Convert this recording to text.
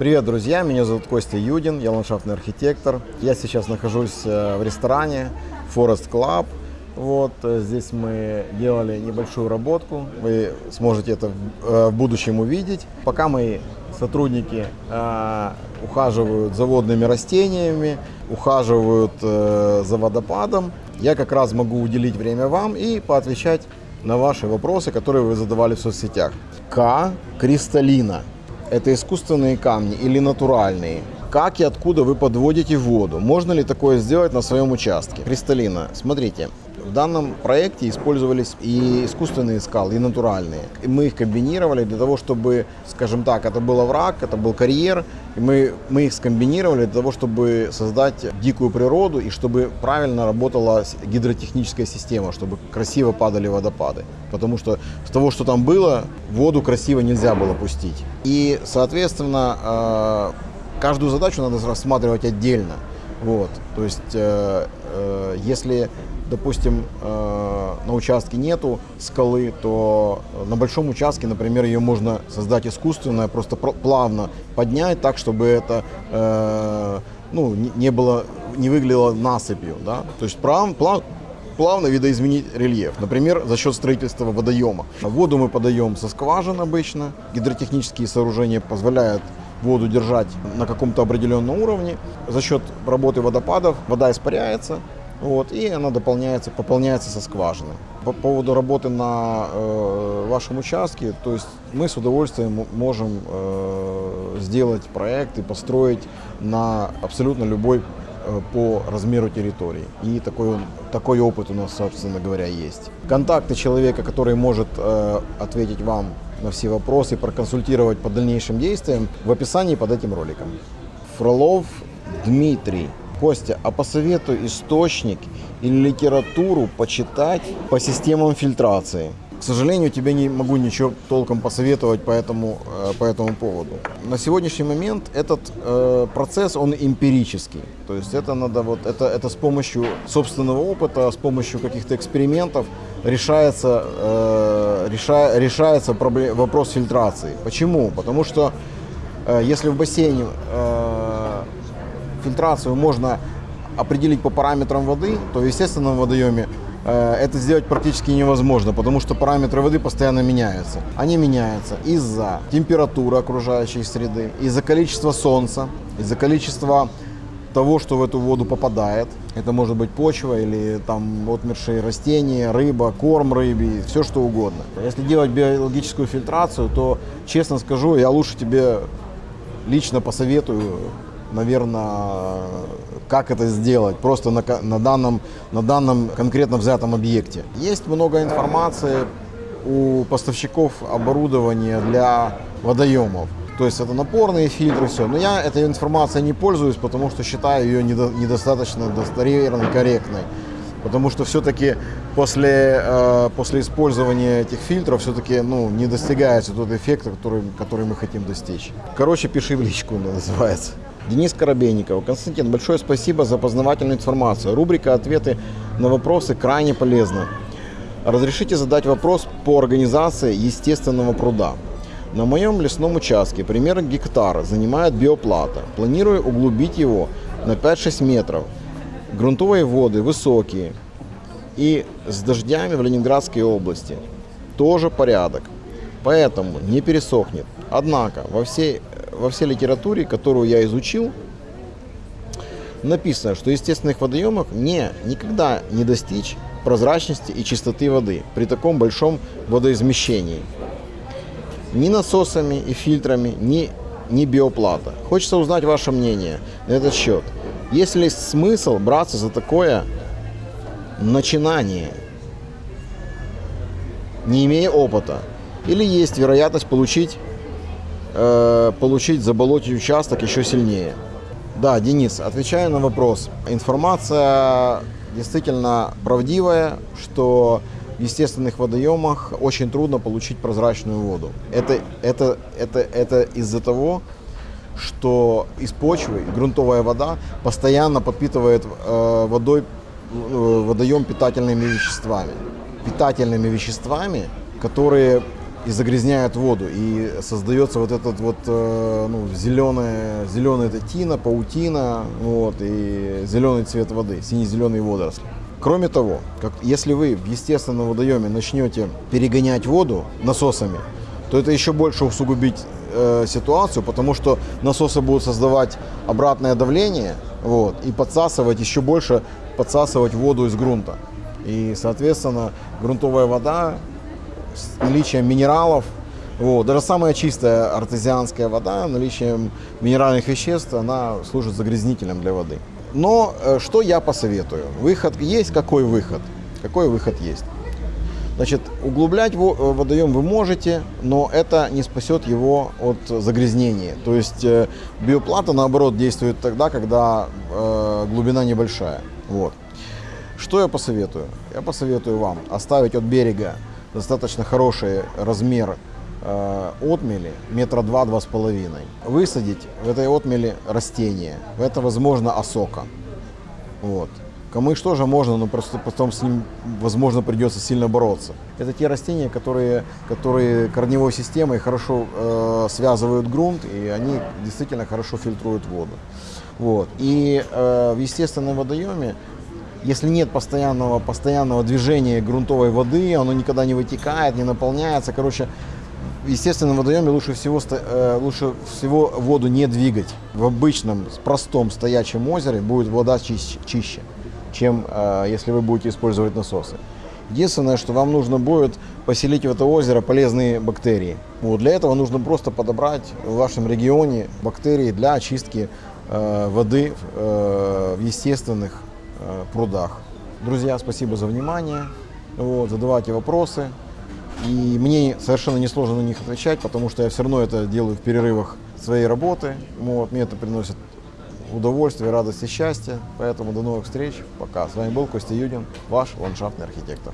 Привет, друзья! Меня зовут Костя Юдин, я ландшафтный архитектор. Я сейчас нахожусь э, в ресторане Forest Club. Вот э, здесь мы делали небольшую работку. Вы сможете это в э, будущем увидеть. Пока мои сотрудники ухаживают за водными растениями, ухаживают за водопадом, я как раз могу уделить время вам и поотвечать на ваши вопросы, которые вы задавали в соцсетях. К. Кристаллина это искусственные камни или натуральные? Как и откуда вы подводите воду? Можно ли такое сделать на своем участке? Кристаллина, смотрите, в данном проекте использовались и искусственные скалы, и натуральные. И мы их комбинировали для того, чтобы, скажем так, это был овраг, это был карьер, и мы, мы их скомбинировали для того, чтобы создать дикую природу и чтобы правильно работала гидротехническая система, чтобы красиво падали водопады. Потому что с того, что там было, воду красиво нельзя было пустить. И, соответственно, э, каждую задачу надо рассматривать отдельно. Вот. То есть, э, э, если допустим, э, на участке нету скалы, то на большом участке, например, ее можно создать искусственно, просто плавно поднять так, чтобы это э, ну, не было, не выглядело насыпью, да, то есть плав, плав, плавно видоизменить рельеф, например, за счет строительства водоема. Воду мы подаем со скважин обычно, гидротехнические сооружения позволяют воду держать на каком-то определенном уровне. За счет работы водопадов вода испаряется, вот, и она дополняется, пополняется со скважины. По поводу работы на э, вашем участке, то есть мы с удовольствием можем э, сделать проект и построить на абсолютно любой э, по размеру территории. И такой, такой опыт у нас, собственно говоря, есть. Контакты человека, который может э, ответить вам на все вопросы, проконсультировать по дальнейшим действиям, в описании под этим роликом. Фролов Дмитрий Костя, а посоветуй источник или литературу почитать по системам фильтрации. К сожалению, тебе не могу ничего толком посоветовать по этому, э, по этому поводу. На сегодняшний момент этот э, процесс, он эмпирический. То есть это надо вот, это, это с помощью собственного опыта, с помощью каких-то экспериментов решается, э, реша, решается проблем, вопрос фильтрации. Почему? Потому что э, если в бассейне э, фильтрацию можно определить по параметрам воды, то в естественном водоеме э, это сделать практически невозможно, потому что параметры воды постоянно меняются. Они меняются из-за температуры окружающей среды, из-за количества солнца, из-за количества того, что в эту воду попадает. Это может быть почва или там отмершие растения, рыба, корм рыбе, все что угодно. Если делать биологическую фильтрацию, то, честно скажу, я лучше тебе лично посоветую наверное, как это сделать просто на, на, данном, на данном конкретно взятом объекте. Есть много информации у поставщиков оборудования для водоемов. То есть это напорные фильтры, все. Но я этой информацией не пользуюсь, потому что считаю ее недо, недостаточно достоверной, корректной. Потому что все-таки после, э, после использования этих фильтров все-таки ну, не достигается тот эффект, который, который мы хотим достичь. Короче, пиши в личку, называется. Денис Коробейников. Константин, большое спасибо за познавательную информацию. Рубрика «Ответы на вопросы» крайне полезна. Разрешите задать вопрос по организации естественного пруда. На моем лесном участке примерно гектара занимает биоплата. Планирую углубить его на 5-6 метров. Грунтовые воды высокие. И с дождями в Ленинградской области тоже порядок. Поэтому не пересохнет. Однако во всей во всей литературе, которую я изучил, написано, что естественных водоемах не, никогда не достичь прозрачности и чистоты воды при таком большом водоизмещении. Ни насосами и фильтрами, ни, ни биоплата. Хочется узнать ваше мнение на этот счет. Есть ли смысл браться за такое начинание, не имея опыта? Или есть вероятность получить э, получить, заболотить участок еще сильнее. Да, Денис, отвечая на вопрос. Информация действительно правдивая, что в естественных водоемах очень трудно получить прозрачную воду. Это, это, это, это из-за того, что из почвы грунтовая вода постоянно подпитывает э, водой, э, водоем питательными веществами. Питательными веществами, которые и загрязняют воду. И создается вот этот вот э, ну, зеленая, зеленая эта тина, паутина, вот, и зеленый цвет воды, сине-зеленые водоросли. Кроме того, как, если вы в естественном водоеме начнете перегонять воду насосами, то это еще больше усугубить э, ситуацию, потому что насосы будут создавать обратное давление вот, и подсасывать еще больше, подсасывать воду из грунта. И, соответственно, грунтовая вода наличием минералов, вот, даже самая чистая артезианская вода, наличием минеральных веществ, она служит загрязнителем для воды. Но э, что я посоветую? Выход есть, какой выход? Какой выход есть? Значит, углублять э, водоем вы можете, но это не спасет его от загрязнения. То есть э, биоплата, наоборот, действует тогда, когда глубина небольшая. Вот. Что я посоветую? Я посоветую вам оставить от берега достаточно хороший размер э, отмели, метра два-два с половиной. Высадить в этой отмели растение. Это, возможно, осока. Вот. Камыш тоже можно, но просто потом с ним, возможно, придется сильно бороться. Это те растения, которые, которые корневой системой хорошо э, связывают грунт, и они действительно хорошо фильтруют воду. Вот. И э, в естественном водоеме, если нет постоянного, постоянного движения грунтовой воды, оно никогда не вытекает, не наполняется. Короче, в естественном водоеме лучше всего, э, лучше всего воду не двигать. В обычном, простом стоячем озере будет вода чище, чище чем э, если вы будете использовать насосы. Единственное, что вам нужно будет поселить в это озеро полезные бактерии. Вот, для этого нужно просто подобрать в вашем регионе бактерии для очистки э, воды э, в естественных прудах. Друзья, спасибо за внимание. Вот, задавайте вопросы. И мне совершенно несложно на них отвечать, потому что я все равно это делаю в перерывах своей работы. Вот, мне это приносит удовольствие, радость и счастье. Поэтому до новых встреч. Пока. С вами был Костя Юдин, ваш ландшафтный архитектор.